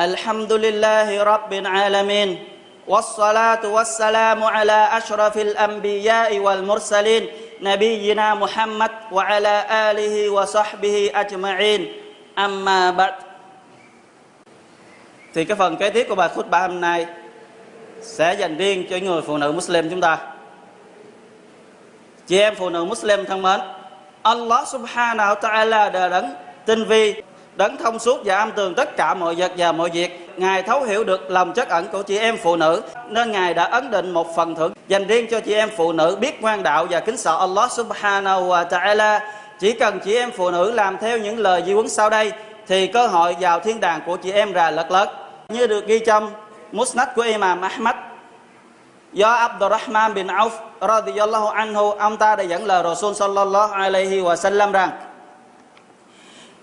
الحمد لله رب العالمين والصلاة والسلام على أشرف الأنبياء والمرسلين نبينا محمد وعلى آله وصحبه أجمعين أما بعد Thì cái phần kế tiếp của bài khutbah hôm nay sẽ dành riêng cho người phụ nữ Muslim chúng ta. Chị em phụ nữ Muslim thân mến, Allah subhanahu wa ta'ala đã đấng tinh vi, đấng thông suốt và am tường tất cả mọi vật và mọi việc. Ngài thấu hiểu được lòng chất ẩn của chị em phụ nữ, nên Ngài đã ấn định một phần thưởng dành riêng cho chị em phụ nữ biết ngoan đạo và kính sợ Allah subhanahu wa ta'ala. Chỉ cần chị em phụ nữ làm theo những lời di huấn sau đây, thì cơ hội vào thiên đàng của chị em là lật lật Như được ghi trong Musnad của Imam Ahmad do Abdurrahman bin Auf radiyallahu anhu ông ta đã dẫn lời Rasul sallallahu alaihi wa sallam rằng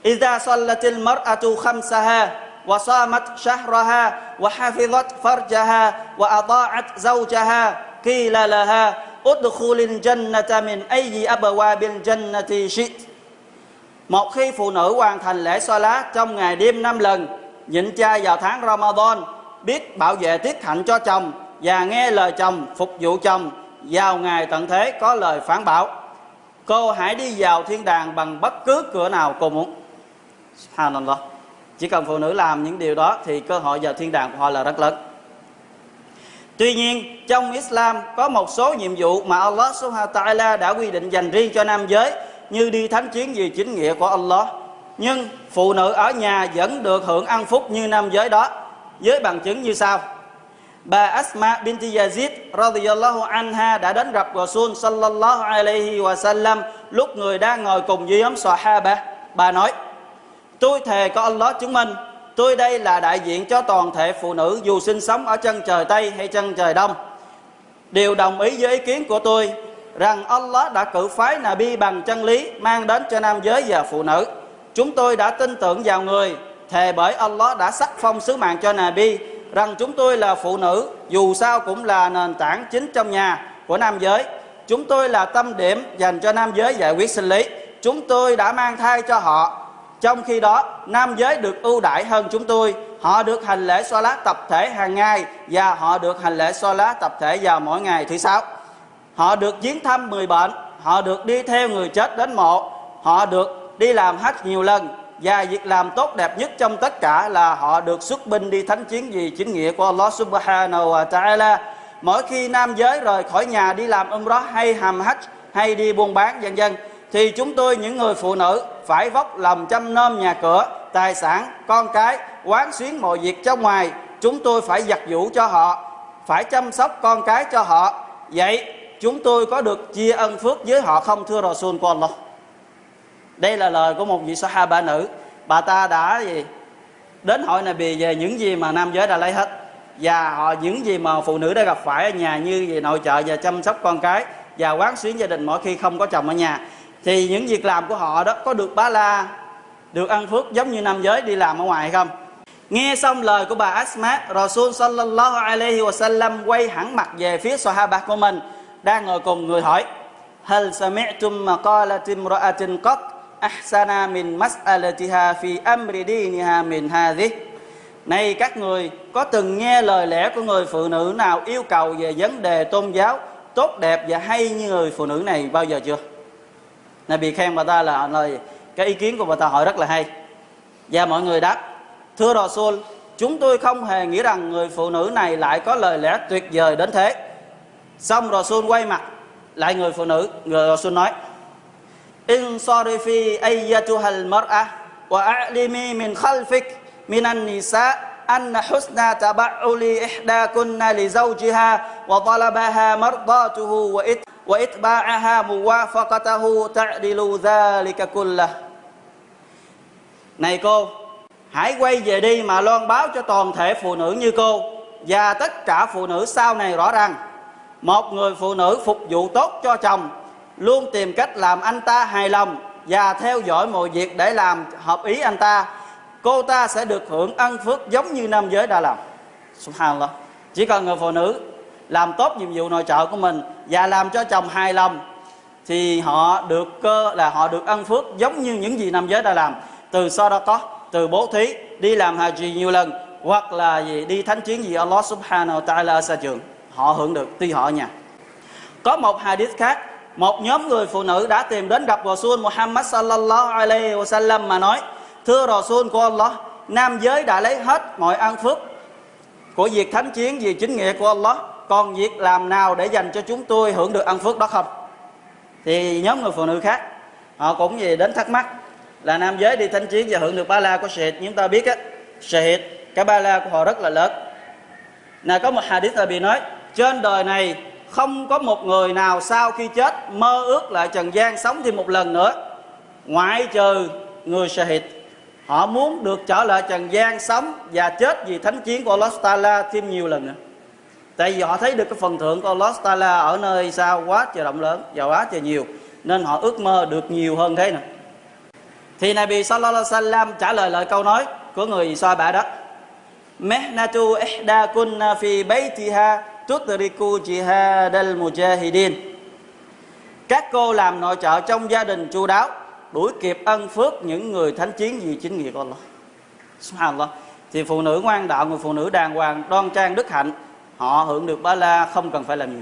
إذا صلت المرأة خمسها وصامت شهرها وحفظت فرجها وأطاعت زوجها قيل لها ادخل الجنة من أي أبواب الجنة شئت Một khi phụ nữ hoàn thành lễ Salat trong ngày đêm năm lần, nhịn chay vào tháng Ramadan, biết bảo vệ tiết hạnh cho chồng và nghe lời chồng, phục vụ chồng, vào ngày tận thế có lời phán bảo. Cô hãy đi vào thiên đàng bằng bất cứ cửa nào cô muốn. Subhanallah. Chỉ cần phụ nữ làm những điều đó thì cơ hội vào thiên đàng của họ là rất lớn. Tuy nhiên, trong Islam có một số nhiệm vụ mà Allah Subhanahu wa ta'ala đã quy định dành riêng cho nam giới như đi thánh chiến vì chính nghĩa của Allah. Nhưng phụ nữ ở nhà vẫn được hưởng ăn phúc như nam giới đó với bằng chứng như sau. Bà Asma binti Yazid radhiyallahu anha đã đến gặp Rasul sallallahu alaihi wa sallam lúc người đang ngồi cùng với nhóm Sahaba. Bà nói: Tôi thề có Allah chứng minh, Tôi đây là đại diện cho toàn thể phụ nữ Dù sinh sống ở chân trời Tây hay chân trời Đông. Đều đồng ý với ý kiến của tôi Rằng Allah đã cử phái Nabi bằng chân lý Mang đến cho nam giới và phụ nữ. Chúng tôi đã tin tưởng vào người, Thề bởi Allah đã sắc phong sứ mạng cho Nabi Rằng chúng tôi là phụ nữ, Dù sao cũng là nền tảng chính trong nhà của nam giới. Chúng tôi là tâm điểm dành cho nam giới giải quyết sinh lý. Chúng tôi đã mang thai cho họ trong khi đó, nam giới được ưu đãi hơn chúng tôi. Họ được hành lễ xoa lá tập thể hàng ngày và họ được hành lễ xoa lá tập thể vào mỗi ngày thứ sáu. Họ được viếng thăm người bệnh, họ được đi theo người chết đến mộ, họ được đi làm hajj nhiều lần và việc làm tốt đẹp nhất trong tất cả là họ được xuất binh đi thánh chiến vì chính nghĩa của Allah Subhanahu wa Ta'ala. Mỗi khi nam giới rời khỏi nhà đi làm umrah hay hàm hách hay đi buôn bán vân dân thì chúng tôi những người phụ nữ phải vóc lòng chăm nom nhà cửa, tài sản, con cái, quán xuyến mọi việc trong ngoài. Chúng tôi phải giặt vũ cho họ, phải chăm sóc con cái cho họ. Vậy chúng tôi có được chia ân phước với họ không thưa Rasul của Allah? Đây là lời của một vị Sahaba nữ. Bà ta đã gì? Đến hỏi Nabi về những gì mà nam giới đã lấy hết và họ những gì mà phụ nữ đã gặp phải ở nhà như về nội trợ và chăm sóc con cái và quán xuyến gia đình mỗi khi không có chồng ở nhà thì những việc làm của họ đó có được bá la, được ăn phước giống như nam giới đi làm ở ngoài hay không nghe xong lời của bà Asma Rasul sallallahu alaihi wasallam quay hẳn mặt về phía Sahaba của mình, đang ngồi cùng người hỏi, hal sami'tum maqalat imra'atin qat ahsana min mas'alatiha fi amri diniha min hadhi này các người, có từng nghe lời lẽ của người phụ nữ nào yêu cầu về vấn đề tôn giáo tốt đẹp và hay như người phụ nữ này bao giờ chưa? Nabi khen bà ta là lời cái ý kiến của bà ta hỏi rất là hay và mọi người đáp thưa Rasul chúng tôi không hề nghĩ rằng người phụ nữ này lại có lời lẽ tuyệt vời đến thế xong Rasul quay mặt lại người phụ nữ người Rasul nói insarifi ayyatuhal mar'a wa a'limi min khalfik minan nisa أن حسن تبعل إحداكن لزوجها وطلبها مرضاته وإت وإتباعها موافقته تعدل ذلك كله Này cô, hãy quay về đi mà loan báo cho toàn thể phụ nữ như cô và tất cả phụ nữ sau này rõ ràng một người phụ nữ phục vụ tốt cho chồng luôn tìm cách làm anh ta hài lòng và theo dõi mọi việc để làm hợp ý anh ta cô ta sẽ được hưởng ân phước giống như nam giới đã làm subhanallah chỉ cần người phụ nữ làm tốt nhiệm vụ nội trợ của mình và làm cho chồng hài lòng, thì họ được cơ, là họ được ân phước giống như những gì nam giới đã làm. Từ so đó có, từ bố thí, đi làm haji nhiều lần, hoặc là gì, đi thánh chiến gì Allah subhanahu wa ta'ala ở xa trường. Họ hưởng được, tuy họ nhà. Có một hadith khác, một nhóm người phụ nữ đã tìm đến gặp Rasul Muhammad sallallahu alaihi wasallam mà nói, thưa Rasul của Allah, nam giới đã lấy hết mọi ăn phước của việc thánh chiến vì chính nghĩa của Allah còn việc làm nào để dành cho chúng tôi hưởng được ăn phước đó không? Thì nhóm người phụ nữ khác, họ cũng gì đến thắc mắc là nam giới đi thánh chiến và hưởng được ba la của sệt. Chúng ta biết á, sệt, cái ba la của họ rất là lớn. Là có một hadith là bị nói, trên đời này không có một người nào sau khi chết mơ ước lại trần gian sống thêm một lần nữa. Ngoại trừ người Shahid họ muốn được trở lại trần gian sống và chết vì thánh chiến của Allah Taala thêm nhiều lần nữa tại vì họ thấy được cái phần thưởng của Allah Taala ở nơi sao quá trời rộng lớn và quá trời nhiều, nên họ ước mơ được nhiều hơn thế nè thì Nabi Sallallahu Alaihi Wasallam trả lời lời câu nói của người soi bả đó, Mehnatu ihda kunna fi baytiha tutriku jihad al mujahidin. Các cô làm nội trợ trong gia đình chu đáo, đuổi kịp ân phước những người thánh chiến vì chính nghĩa của Allah. Subhanallah. Thì phụ nữ ngoan đạo, người phụ nữ đàng hoàng, đoan trang đức hạnh họ hưởng được ba la không cần phải làm gì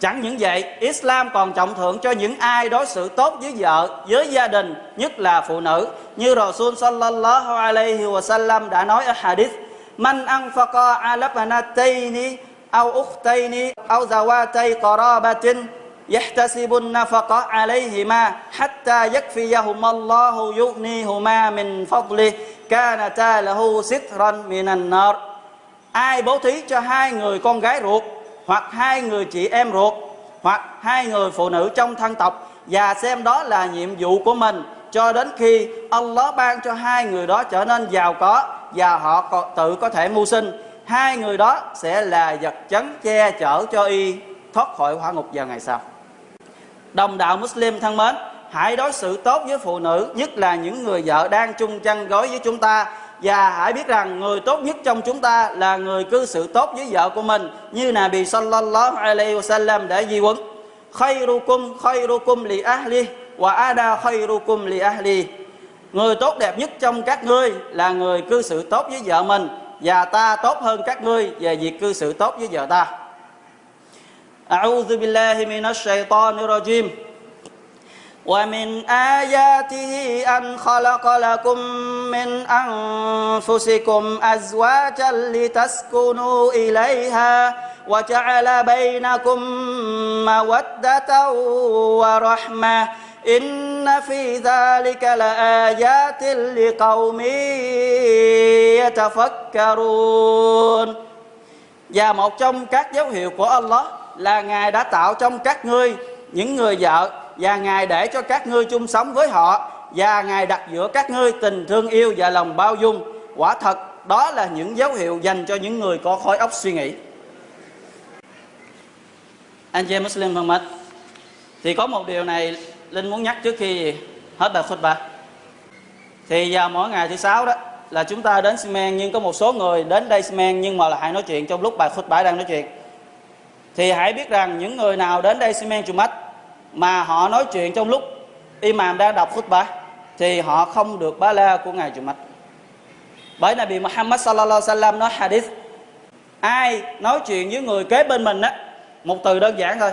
chẳng những vậy Islam còn trọng thượng cho những ai đối xử tốt với vợ với gia đình nhất là phụ nữ như Rasul sallallahu alaihi wasallam đã nói ở hadith man anfaqa ala banatayni أو أختين أو ذواتي قرابة يحتسب النفقة عليهما حتى يكفيهما الله يغنيهما من فضله كانتا له سترا من النار ai bố thí cho hai người con gái ruột, hoặc hai người chị em ruột, hoặc hai người phụ nữ trong thân tộc, và xem đó là nhiệm vụ của mình, cho đến khi Allah ban cho hai người đó trở nên giàu có, và họ tự có thể mưu sinh. Hai người đó sẽ là vật chấn che chở cho y thoát khỏi hỏa ngục vào ngày sau. Đồng đạo Muslim thân mến, hãy đối xử tốt với phụ nữ, nhất là những người vợ đang chung chăn gối với chúng ta và hãy biết rằng người tốt nhất trong chúng ta là người cư xử tốt với vợ của mình, như là bị sallallahu alaihi wasallam đã di huấn. Khayrukum khayrukum li ahli wa ada khayrukum li ahli. Người tốt đẹp nhất trong các ngươi là người cư xử tốt với vợ mình và ta tốt hơn các ngươi về việc cư xử tốt với vợ ta. A'udhu billahi minash shaitanir rajim. ومن آياته أن خلق لكم من أنفسكم أزواجا لتسكنوا إليها وجعل بينكم مودة ورحمة إن في ذلك لآيات لقوم يتفكرون Và một trong các dấu hiệu của Allah là Ngài đã tạo trong các ngươi những người vợ và Ngài để cho các ngươi chung sống với họ và Ngài đặt giữa các ngươi tình thương yêu và lòng bao dung. Quả thật đó là những dấu hiệu dành cho những người có khối óc suy nghĩ. Anh chị Muslim thân mến, thì có một điều này Linh muốn nhắc trước khi hết bài khutbah. Thì vào mỗi ngày thứ sáu đó là chúng ta đến Simen nhưng có một số người đến đây Simen nhưng mà lại nói chuyện trong lúc bài khutbah đang nói chuyện. Thì hãy biết rằng những người nào đến đây Simen Chumat mà họ nói chuyện trong lúc imam đang đọc khutbah, thì họ không được ba la của ngài Chumat. Bởi Nabi Muhammad sallallahu alaihi wasallam nói hadith, ai nói chuyện với người kế bên mình á, một từ đơn giản thôi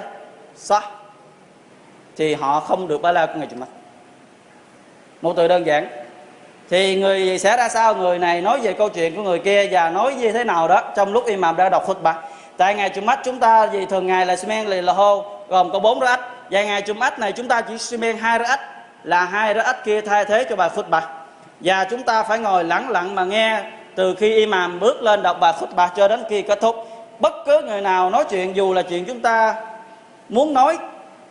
sao thì họ không được ba la của ngài Jumat một từ đơn giản, thì người sẽ ra sao? Người này nói về câu chuyện của người kia và nói như thế nào đó trong lúc imam đang đọc khutbah. Tại ngày Jumat chúng ta vì thường ngày là simen là hô gồm có bốn rát và ngày Jumat này chúng ta chỉ simen hai rát là hai rát kia thay thế cho bài bạc và chúng ta phải ngồi lặng lặng mà nghe từ khi imam bước lên đọc bài bạc cho đến khi kết thúc. Bất cứ người nào nói chuyện, dù là chuyện chúng ta muốn nói,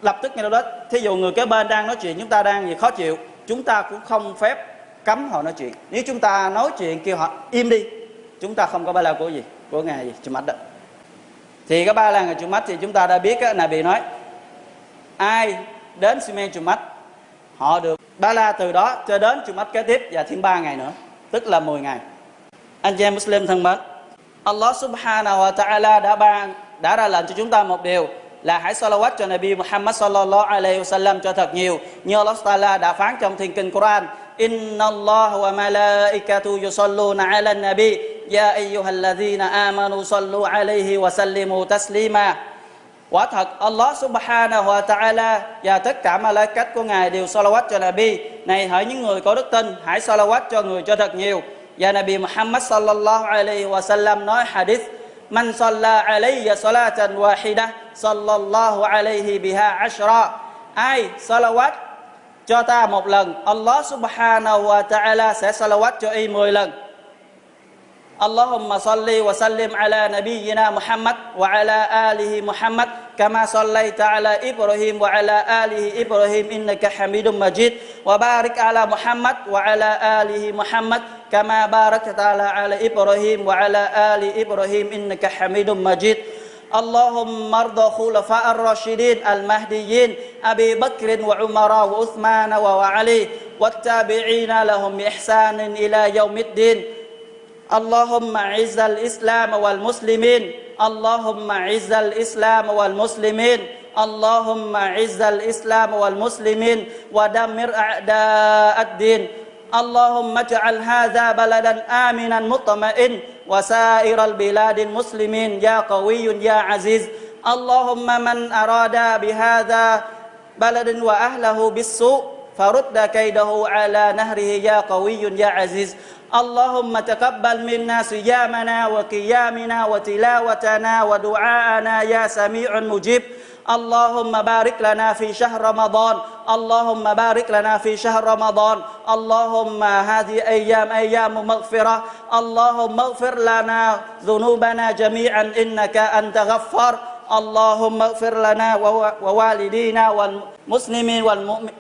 lập tức ngay đó. Thí dụ người kế bên đang nói chuyện, chúng ta đang gì khó chịu, chúng ta cũng không phép cấm họ nói chuyện. Nếu chúng ta nói chuyện kêu họ im đi, chúng ta không có ba la của gì, của ngài gì chủ mắt đó. Thì cái ba la ngày chủ mắt thì chúng ta đã biết là bị nói ai đến Simen Chùa Mách, họ được ba la từ đó cho đến Chùa Mách kế tiếp và thêm 3 ngày nữa, tức là 10 ngày. Anh chị em Muslim thân mến, Allah subhanahu wa ta'ala đã ban, đã ra lệnh cho chúng ta một điều là hãy salawat cho Nabi Muhammad sallallahu alaihi wasallam cho thật nhiều. Như Allah Taala đã phán trong thiên kinh Quran, Inna Allah wa malaikatu yusalluna ala nabi. Ya ayyuhalladhina amanu sallu alaihi wa sallimu taslima. Quả thật Allah subhanahu wa ta'ala và tất cả malaikat của Ngài đều salawat cho Nabi. Này hỡi những người có đức tin, hãy salawat cho người cho thật nhiều. Và Nabi Muhammad sallallahu alaihi wa sallam nói hadith Man salla alayya salatan wahida sallallahu alaihi biha ashra. Ai salawat cho ta một lần, Allah subhanahu wa ta'ala sẽ salawat cho y 10 lần. اللهم صل وسلم على نبينا محمد وعلى آله محمد كما صليت على إبراهيم وعلى آله إبراهيم إنك حميد مجيد وبارك على محمد وعلى آله محمد كما باركت على إبراهيم وعلى آل إبراهيم إنك حميد مجيد. اللهم ارض خلفاء الراشدين المهديين أبي بكر وعمر وعثمان وعلي والتابعين لهم بإحسان إلى يوم الدين. اللهم اعز الإسلام والمسلمين. اللهم اعز الإسلام والمسلمين. اللهم اعز الإسلام والمسلمين. ودمر أعداء الدين. اللهم اجعل هذا بلدا آمنا مطمئن. وسائر البلاد المسلمين يا قوي يا عزيز. اللهم من أراد بهذا بلد وأهله بالسوء فرد كيده على نهره يا قوي يا عزيز اللهم تقبل منا صيامنا وقيامنا وتلاوتنا ودعاءنا يا سميع مجيب اللهم بارك لنا في شهر رمضان اللهم بارك لنا في شهر رمضان. اللهم هذه أيام أيام مغفرة. اللهم اغفر لنا ذنوبنا جميعا إنك أنت غفار. اللهم اغفر لنا ووالدينا والمسلمين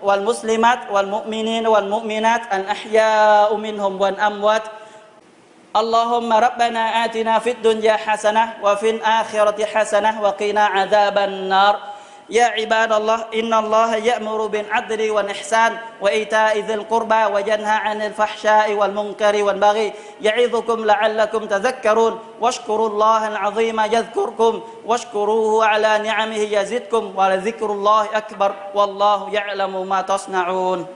والمسلمات والمؤمنين والمؤمنات الأحياء منهم والأموات. اللهم ربنا آتنا في الدنيا حسنة وفي الآخرة حسنة وقنا عذاب النار. يا عباد الله إن الله يأمر بالعدل والإحسان وإيتاء ذي القربى وينهى عن الفحشاء والمنكر والبغي يعظكم لعلكم تذكرون. واشكروا الله العظيم يذكركم واشكروه على نعمه يزدكم ولذكر الله أكبر والله يعلم ما تصنعون.